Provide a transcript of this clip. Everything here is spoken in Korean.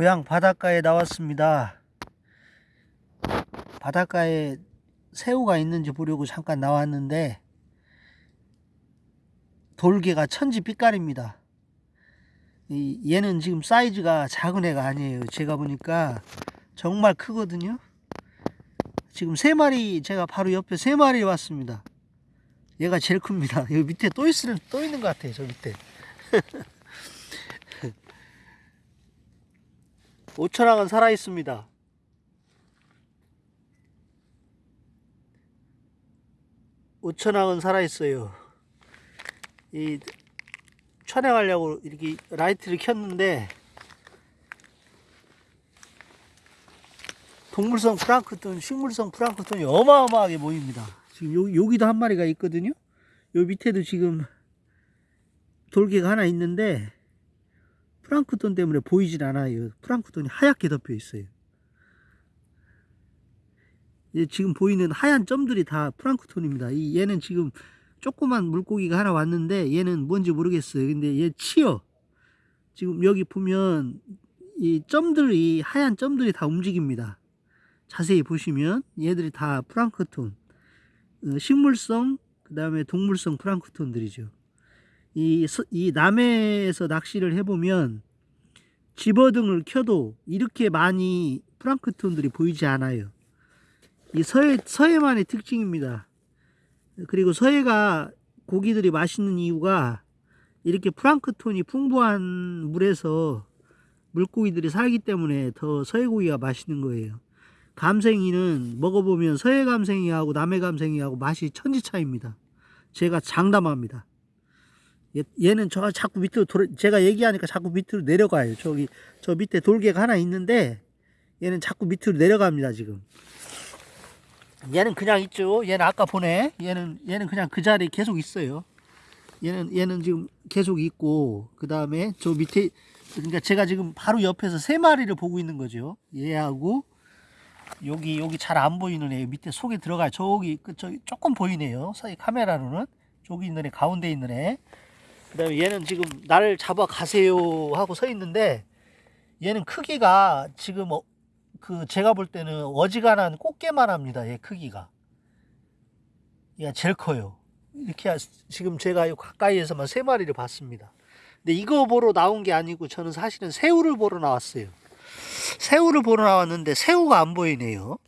고향 바닷가에 나왔습니다. 바닷가에 새우가 있는지 보려고 잠깐 나왔는데 돌개가 천지 빛깔입니다. 이 얘는 지금 사이즈가 작은 애가 아니에요. 제가 보니까 정말 크거든요. 지금 세 마리 제가 바로 옆에 세 마리 왔습니다. 얘가 제일 큽니다. 여기 밑에 또 있을 또 있는 것 같아요. 저 밑에. 5천왕은 살아 있습니다. 오천왕은 살아 있어요. 이 촬영하려고 이렇게 라이트를 켰는데 동물성 프랑크톤, 식물성 프랑크톤이 어마어마하게 모입니다. 지금 요, 여기도 한 마리가 있거든요. 요 밑에도 지금 돌개가 하나 있는데 프랑크톤 때문에 보이질 않아요. 프랑크톤이 하얗게 덮여 있어요. 이 지금 보이는 하얀 점들이 다 프랑크톤입니다. 이 얘는 지금 조그만 물고기가 하나 왔는데 얘는 뭔지 모르겠어요. 근데 얘 치어. 지금 여기 보면 이 점들이 하얀 점들이 다 움직입니다. 자세히 보시면 얘들이 다 프랑크톤. 어, 식물성 그 다음에 동물성 프랑크톤들이죠. 이, 서- 이 남해에서 낚시를 해보면 집어등을 켜도 이렇게 많이 프랑크톤들이 보이지 않아요. 이 서해, 서해만의 특징입니다. 그리고 서해가 고기들이 맛있는 이유가 이렇게 프랑크톤이 풍부한 물에서 물고기들이 살기 때문에 더 서해 고기가 맛있는 거예요. 감생이는 먹어보면 서해 감생이하고 남해 감생이하고 맛이 천지 차입니다. 제가 장담합니다. 얘, 얘는 저 자꾸 밑으로 돌아, 제가 얘기하니까 자꾸 밑으로 내려가요. 저기 저 밑에 돌개가 하나 있는데 얘는 자꾸 밑으로 내려갑니다 지금. 얘는 그냥 있죠. 얘는 아까 보네. 얘는 얘는 그냥 그 자리에 계속 있어요. 얘는 얘는 지금 계속 있고 그 다음에 저 밑에 그러니까 제가 지금 바로 옆에서 세 마리를 보고 있는 거죠. 얘하고 여기 여기 잘 안 보이는 애 밑에 속에 들어가 저기 그 저기 조금 보이네요. 이 카메라로는 저기 있는 애 가운데 있는 애. 그 다음에 얘는 지금 나를 잡아 가세요 하고 서 있는데 얘는 크기가 지금 어, 그 제가 볼 때는 어지간한 꽃게만 합니다. 얘 크기가. 얘가 제일 커요. 이렇게 하- 지금 제가 요 가까이에서만 세 마리를 봤습니다. 근데 이거 보러 나온 게 아니고 저는 사실은 새우를 보러 나왔어요. 새우를 보러 나왔는데 새우가 안 보이네요.